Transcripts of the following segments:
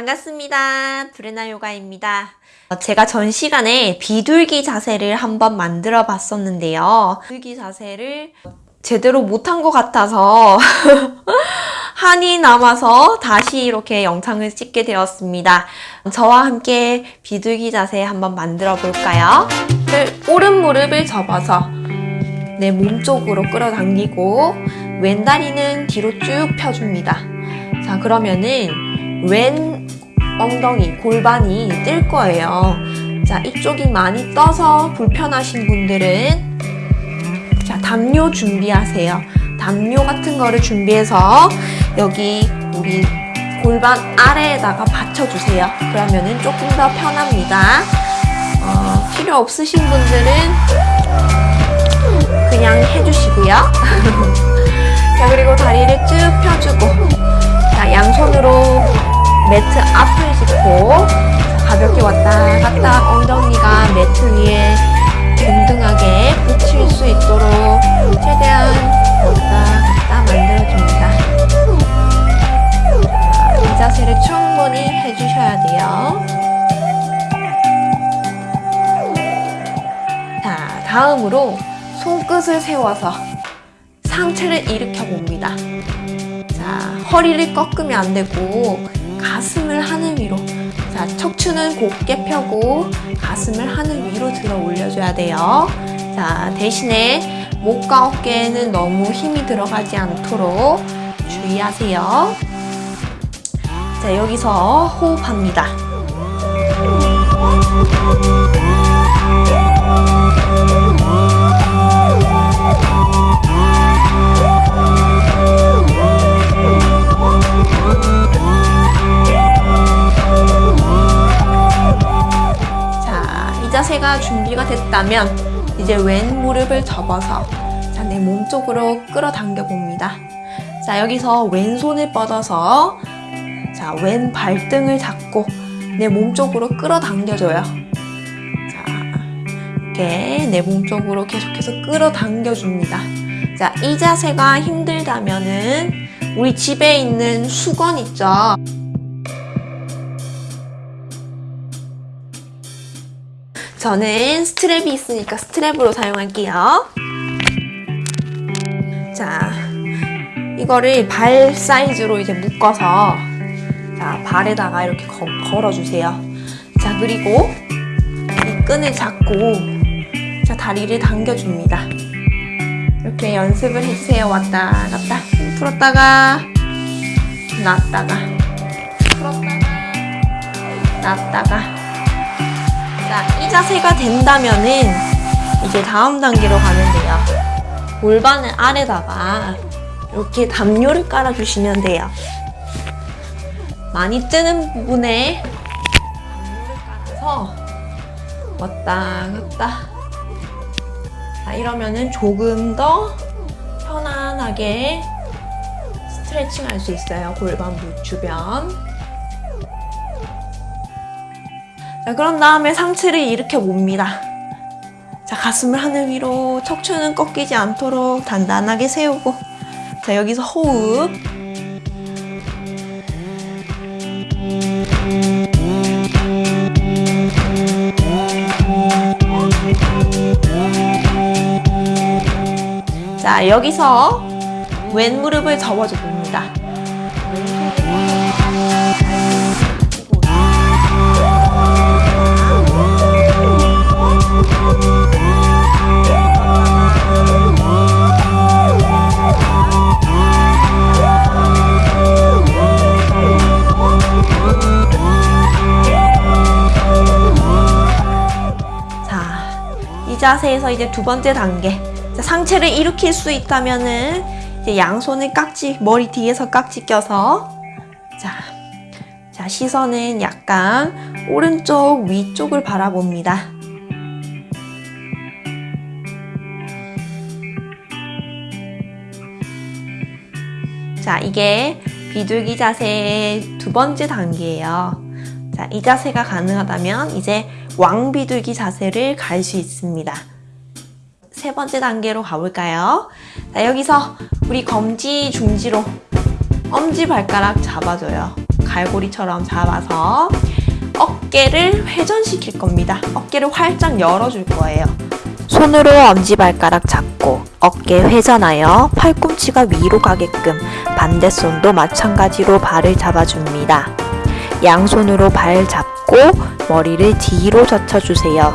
반갑습니다. 브레나 요가입니다. 어, 제가 전 시간에 비둘기 자세를 한번 만들어 봤었는데요. 비둘기 자세를 제대로 못한 것 같아서 한이 남아서 다시 이렇게 영상을 찍게 되었습니다. 저와 함께 비둘기 자세 한번 만들어 볼까요? 오른 무릎을 접어서 내 몸쪽으로 끌어당기고 왼 다리는 뒤로 쭉 펴줍니다. 자 그러면은 왼 엉덩이, 골반이 뜰 거예요. 자 이쪽이 많이 떠서 불편하신 분들은 자 담요 준비하세요. 담요 같은 거를 준비해서 여기 우리 골반 아래에다가 받쳐주세요. 그러면은 조금 더 편합니다. 어, 필요 없으신 분들은 그냥 해주시고요. 자 그리고 다리를 쭉 펴주고 자 양손으로 매트 앞을 짚고 가볍게 왔다 갔다 엉덩이가 매트 위에 든든하게 붙일 수 있도록 최대한 왔다 갔다 만들어줍니다. 이 자세를 충분히 해주셔야 돼요. 자, 다음으로 손끝을 세워서 상체를 일으켜 봅니다. 자, 허리를 꺾으면 안 되고 가슴을 하늘 위로 자, 척추는 곧게 펴고 가슴을 하늘 위로 들어 올려줘야 돼요. 자, 대신에 목과 어깨에는 너무 힘이 들어가지 않도록 주의하세요. 자, 여기서 호흡합니다. 됐다면 이제 왼 무릎을 접어서 자, 내 몸 쪽으로 끌어당겨 봅니다. 자, 여기서 왼손을 뻗어서 자, 왼 발등을 잡고 내 몸 쪽으로 끌어당겨줘요. 자, 이렇게 내 몸 쪽으로 계속해서 끌어당겨줍니다. 자, 이 자세가 힘들다면은 우리 집에 있는 수건 있죠? 저는 스트랩이 있으니까 스트랩으로 사용할게요. 자, 이거를 발 사이즈로 이제 묶어서 자, 발에다가 이렇게 거, 걸어주세요. 자, 그리고 이 끈을 잡고 자, 다리를 당겨줍니다. 이렇게 연습을 해주세요. 왔다 갔다 풀었다가 놨다가 풀었다가 놨다가 자, 이 자세가 된다면은 이제 다음 단계로 가면 돼요. 골반을 아래다가 이렇게 담요를 깔아주시면 돼요. 많이 뜨는 부분에 담요를 깔아서 왔다 갔다 자, 이러면은 조금 더 편안하게 스트레칭 할 수 있어요. 골반 주변. 자, 그런 다음에 상체를 일으켜 봅니다. 자, 가슴을 하늘 위로, 척추는 꺾이지 않도록 단단하게 세우고. 자, 여기서 호흡. 자, 여기서 왼 무릎을 접어줘 봅니다. 자세에서 이제 두 번째 단계. 자, 상체를 일으킬 수 있다면 은 이제 양손을 깍지, 머리 뒤에서 깍지 껴서 자, 자, 시선은 약간 오른쪽 위쪽을 바라봅니다. 자, 이게 비둘기 자세의 두 번째 단계예요. 자, 이 자세가 가능하다면 이제 왕비둘기 자세를 갈 수 있습니다. 세 번째 단계로 가볼까요? 자, 여기서 우리 검지 중지로 엄지 발가락 잡아줘요. 갈고리처럼 잡아서 어깨를 회전시킬 겁니다. 어깨를 활짝 열어줄 거예요. 손으로 엄지발가락 잡고 어깨 회전하여 팔꿈치가 위로 가게끔 반대손도 마찬가지로 발을 잡아줍니다. 양손으로 발 잡고 머리를 뒤로 젖혀주세요.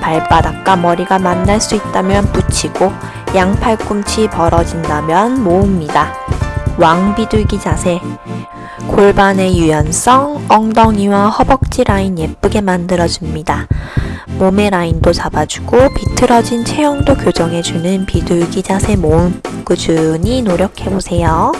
발바닥과 머리가 만날 수 있다면 붙이고 양 팔꿈치 벌어진다면 모읍니다. 왕비둘기 자세 골반의 유연성, 엉덩이와 허벅지 라인 예쁘게 만들어줍니다. 몸의 라인도 잡아주고 비틀어진 체형도 교정해주는 비둘기 자세 모음 꾸준히 노력해보세요.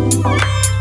Música